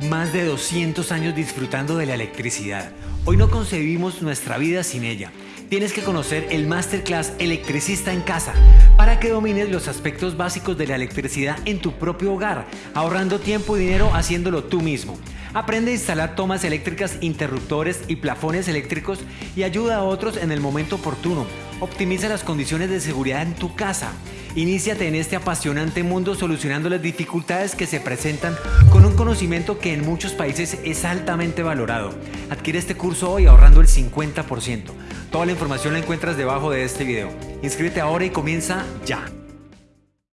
Más de 200 años disfrutando de la electricidad. Hoy no concebimos nuestra vida sin ella. Tienes que conocer el Masterclass Electricista en Casa para que domines los aspectos básicos de la electricidad en tu propio hogar, ahorrando tiempo y dinero haciéndolo tú mismo. Aprende a instalar tomas eléctricas, interruptores y plafones eléctricos y ayuda a otros en el momento oportuno. Optimiza las condiciones de seguridad en tu casa. Iníciate en este apasionante mundo solucionando las dificultades que se presentan con un conocimiento que en muchos países es altamente valorado. Adquiere este curso hoy ahorrando el 50%. Toda la información la encuentras debajo de este video. Inscríbete ahora y comienza ya.